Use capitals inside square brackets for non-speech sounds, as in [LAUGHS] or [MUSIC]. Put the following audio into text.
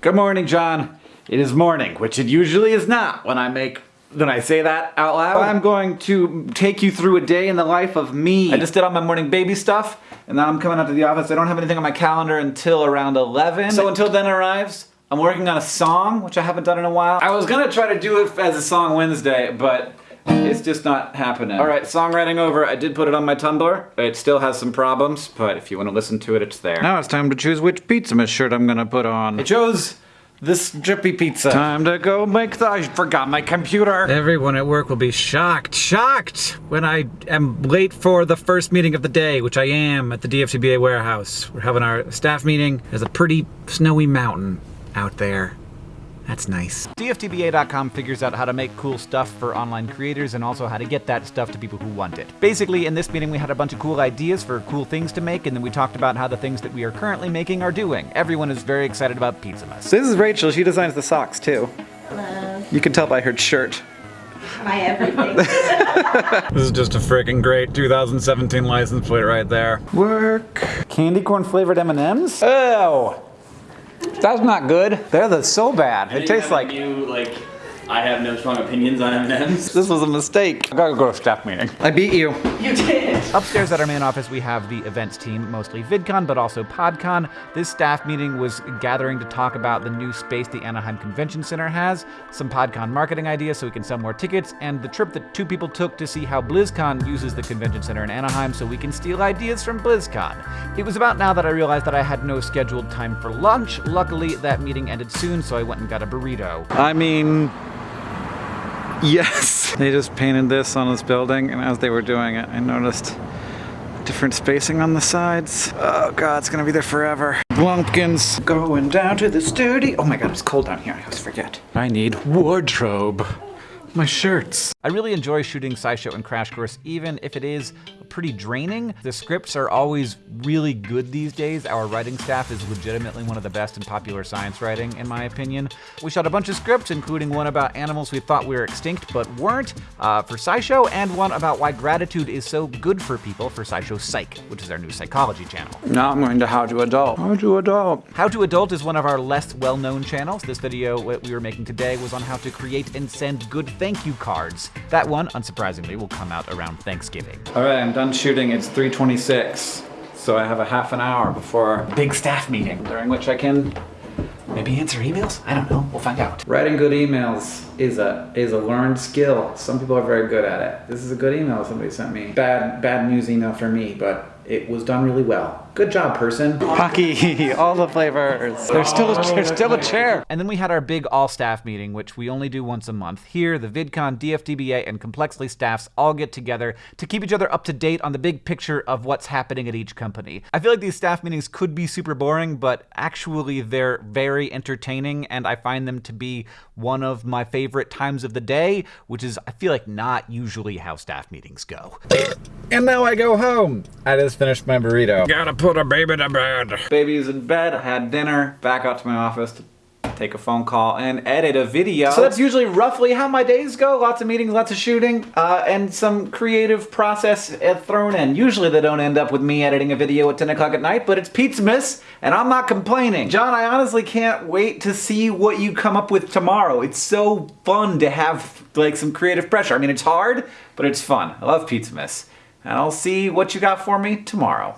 Good morning, John. It is morning, which it usually is not when I make when I say that out loud. Oh. I'm going to take you through a day in the life of me. I just did all my morning baby stuff, and now I'm coming out to the office. I don't have anything on my calendar until around 11. So until then arrives, I'm working on a song, which I haven't done in a while. I was gonna try to do it as a song Wednesday, but it's just not happening. All right, songwriting over. I did put it on my Tumblr. It still has some problems, but if you want to listen to it, it's there. Now it's time to choose which pizza shirt I'm gonna put on. I chose this drippy pizza. Time to go make the. I forgot my computer. Everyone at work will be shocked, shocked when I am late for the first meeting of the day, which I am at the DFTBA warehouse. We're having our staff meeting. There's a pretty snowy mountain out there. That's nice. DFTBA.com figures out how to make cool stuff for online creators and also how to get that stuff to people who want it. Basically, in this meeting, we had a bunch of cool ideas for cool things to make, and then we talked about how the things that we are currently making are doing. Everyone is very excited about Pizzamas. This is Rachel. She designs the socks, too. Hello. You can tell by her shirt. My everything. [LAUGHS] this is just a freaking great 2017 license plate right there. Work. Candy corn flavored M&Ms? Oh! That's not good. They're the so bad. It tastes like you like. I have no strong opinions on M&Ms. [LAUGHS] This was a mistake. I gotta go to staff meeting. I beat you. You did. Upstairs at our main office, we have the events team, mostly VidCon, but also PodCon. This staff meeting was gathering to talk about the new space the Anaheim Convention Center has, some PodCon marketing ideas so we can sell more tickets, and the trip that two people took to see how BlizzCon uses the convention center in Anaheim so we can steal ideas from BlizzCon. It was about now that I realized that I had no scheduled time for lunch. Luckily, that meeting ended soon, so I went and got a burrito. I mean, Yes! They just painted this on this building, and as they were doing it, I noticed different spacing on the sides. Oh god, it's gonna be there forever. Blumpkins going down to the studio. Oh my god, it's cold down here. I always forget. I need wardrobe. My shirts. I really enjoy shooting SciShow and Crash Course, even if it is pretty draining. The scripts are always really good these days. Our writing staff is legitimately one of the best in popular science writing, in my opinion. We shot a bunch of scripts, including one about animals we thought were extinct but weren't uh, for SciShow, and one about why gratitude is so good for people for SciShow Psych, which is our new psychology channel. Now I'm going to How to Adult. How to Adult. How to Adult is one of our less well-known channels. This video that we were making today was on how to create and send good thank you cards. That one, unsurprisingly, will come out around Thanksgiving. All right, I'm done shooting. It's 3.26, so I have a half an hour before a big staff meeting, during which I can maybe answer emails? I don't know, we'll find out. Writing good emails is a is a learned skill. Some people are very good at it. This is a good email somebody sent me. Bad, bad news email for me, but it was done really well. Good job, person. Hockey, [LAUGHS] all the flavors. There's still, a, oh, there's still a chair. And then we had our big all-staff meeting, which we only do once a month. Here, the VidCon, DFTBA, and Complexly staffs all get together to keep each other up to date on the big picture of what's happening at each company. I feel like these staff meetings could be super boring, but actually they're very entertaining, and I find them to be one of my favorite times of the day, which is, I feel like, not usually how staff meetings go. And now I go home. I just finished my burrito. Gotta put a baby to bed. Baby's in bed, I had dinner, back out to my office to take a phone call and edit a video. So that's usually roughly how my days go. Lots of meetings, lots of shooting, uh, and some creative process uh, thrown in. Usually they don't end up with me editing a video at 10 o'clock at night, but it's Pizzamas, and I'm not complaining. John, I honestly can't wait to see what you come up with tomorrow. It's so fun to have like some creative pressure. I mean, it's hard, but it's fun. I love Pizzamas. And I'll see what you got for me tomorrow.